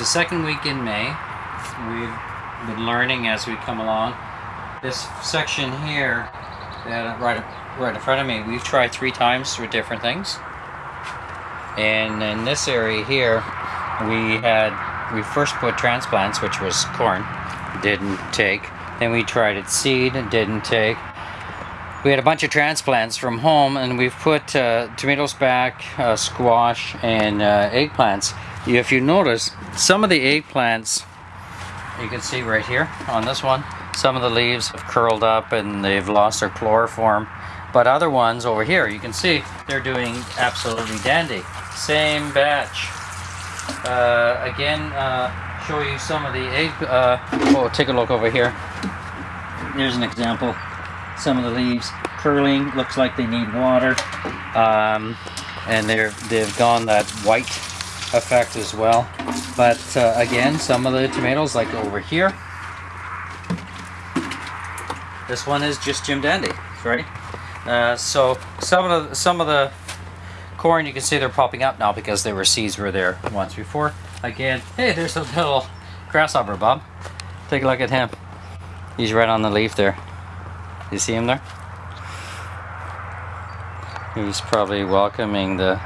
the second week in May. We've been learning as we come along. This section here, that right, right in front of me, we've tried three times with different things. And in this area here, we had, we first put transplants, which was corn, didn't take. Then we tried it seed, didn't take. We had a bunch of transplants from home and we've put uh, tomatoes back, uh, squash, and uh, eggplants. If you notice, some of the eggplants, you can see right here on this one, some of the leaves have curled up and they've lost their chloroform. But other ones over here, you can see they're doing absolutely dandy. Same batch. Uh, again, uh, show you some of the egg. Uh, oh, take a look over here. Here's an example. Some of the leaves curling, looks like they need water. Um, and they're, they've gone that white effect as well. But uh, again, some of the tomatoes, like over here, this one is just Jim Dandy, right? Uh, so some of the some of the corn you can see they're popping up now because there were seeds were there once before. Again, hey, there's a little grasshopper, Bob. Take a look at him. He's right on the leaf there. You see him there? He's probably welcoming the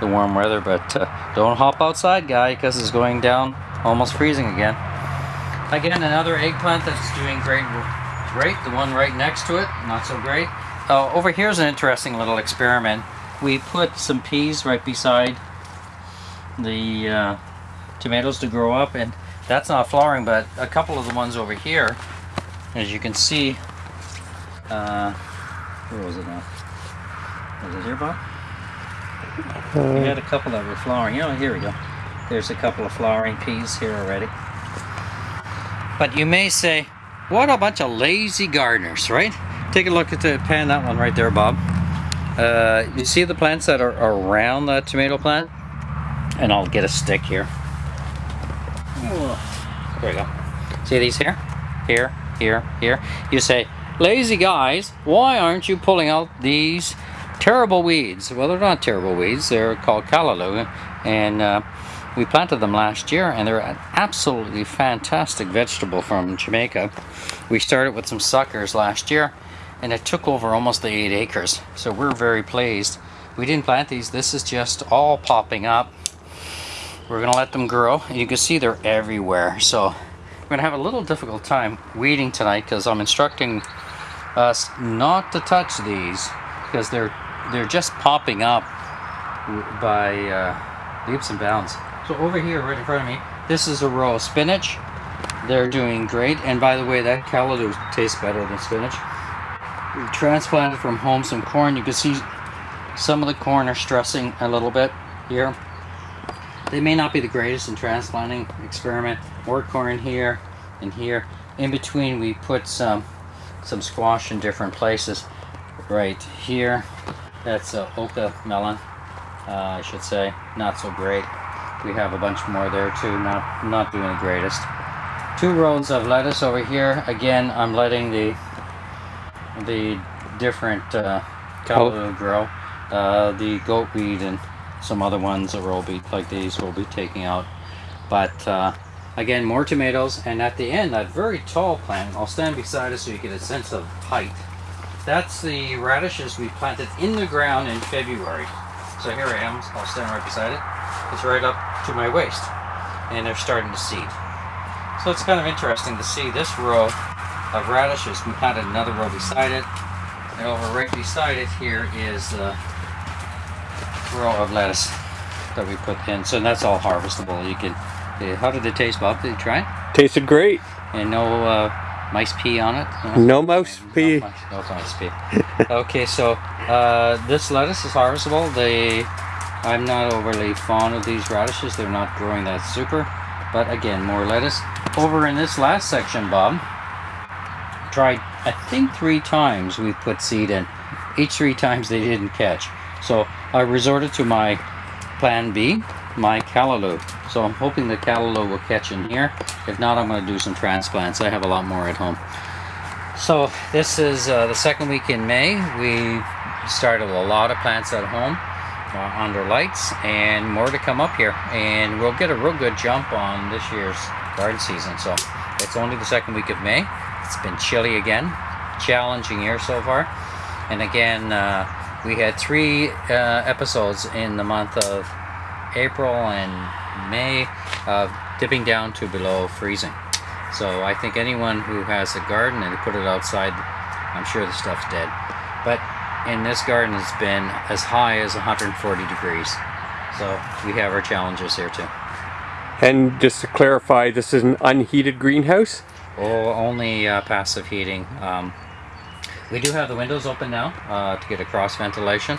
the warm weather, but uh, don't hop outside, guy, because it's going down almost freezing again. Again, another eggplant that's doing great. Great. The one right next to it, not so great. Uh, over here's an interesting little experiment. We put some peas right beside the uh, tomatoes to grow up, and that's not flowering, but a couple of the ones over here, as you can see, uh, where was it now? Was it here, Bob? We had a couple that were flowering. Oh, here we go. There's a couple of flowering peas here already. But you may say, what a bunch of lazy gardeners, right? Take a look at the pan, that one right there, Bob. Uh, you see the plants that are around that tomato plant? And I'll get a stick here. There we go. See these here? Here, here, here. You say, lazy guys, why aren't you pulling out these terrible weeds? Well, they're not terrible weeds. They're called callaloo. And uh, we planted them last year and they're an absolutely fantastic vegetable from Jamaica. We started with some suckers last year and it took over almost the eight acres. So we're very pleased. We didn't plant these. This is just all popping up. We're gonna let them grow. and You can see they're everywhere. So we're gonna have a little difficult time weeding tonight because I'm instructing us not to touch these because they're they're just popping up by uh, leaps and bounds. So over here, right in front of me, this is a row of spinach. They're doing great. And by the way, that callaloo tastes better than spinach. We transplanted from home some corn. You can see some of the corn are stressing a little bit here. They may not be the greatest in transplanting experiment. More corn here and here. In between, we put some some squash in different places. Right here, that's a oca melon, uh, I should say. Not so great. We have a bunch more there too. Not not doing the greatest. Two rows of lettuce over here. Again, I'm letting the the different uh, callaloo grow. Uh, the goatweed and some other ones that will be like these will be taking out. But uh, again, more tomatoes, and at the end, that very tall plant. I'll stand beside it so you get a sense of height. That's the radishes we planted in the ground in February. So here I am. I'll stand right beside it. It's right up to my waist, and they're starting to seed. So it's kind of interesting to see this row of radishes. We planted another row beside it, and over right beside it here is a row of lettuce that we put in. So that's all harvestable. You can. Uh, how did it taste, Bob? Did you try it? Tasted great. And no uh, mice pee on it? No mouse pee. No, mice, no mice pee. okay, so uh, this lettuce is harvestable. They, I'm not overly fond of these radishes. They're not growing that super. But again, more lettuce. Over in this last section, Bob, tried, I think three times we put seed in. Each three times they didn't catch. So I resorted to my plan B, my callaloo. So I'm hoping the callaloo will catch in here. If not, I'm going to do some transplants. I have a lot more at home. So this is uh, the second week in May. We started a lot of plants at home. uh, under lights and more to come up here and we'll get a real good jump on this year's garden season so it's only the second week of May it's been chilly again challenging year so far and again uh, we had three uh, episodes in the month of April and May of dipping down to below freezing. So I think anyone who has a garden and they put it outside I'm sure the stuff's dead. But in this garden it's been as high as 140 degrees. So we have our challenges here too. And just to clarify, this is an unheated greenhouse? oh only uh, passive heating um, we do have the windows open now uh, to get a cross ventilation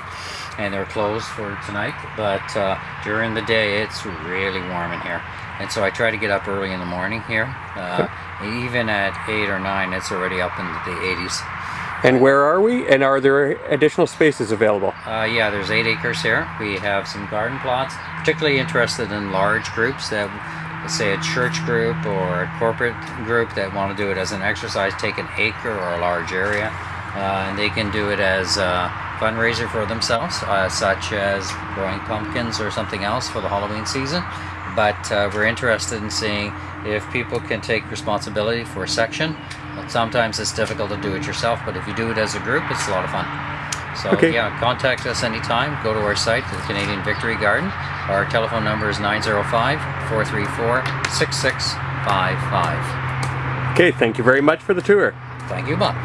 and they're closed for tonight but uh, during the day it's really warm in here and so I try to get up early in the morning here uh, even at 8 or 9 it's already up into the 80s And where are we? And are there additional spaces available? Uh, yeah, there's eight acres here. We have some garden plots. Particularly interested in large groups that, let's say, a church group or a corporate group that want to do it as an exercise, take an acre or a large area, and they can do it as a fundraiser for themselves, uh, such as growing pumpkins or something else for the Halloween season. But uh, we're interested in seeing if people can take responsibility for a section. Sometimes it's difficult to do it yourself, but if you do it as a group, it's a lot of fun. So Okay. yeah, contact us anytime. Go to our site, the Canadian Victory Garden. Our telephone number is 905-434-6655. Okay, thank you very much for the tour. Thank you, Bob.